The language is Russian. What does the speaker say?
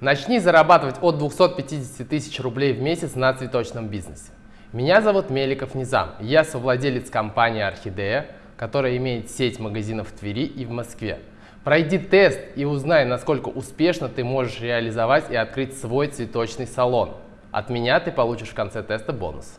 Начни зарабатывать от 250 тысяч рублей в месяц на цветочном бизнесе. Меня зовут Меликов Низам, я совладелец компании «Орхидея», которая имеет сеть магазинов в Твери и в Москве. Пройди тест и узнай, насколько успешно ты можешь реализовать и открыть свой цветочный салон. От меня ты получишь в конце теста бонус.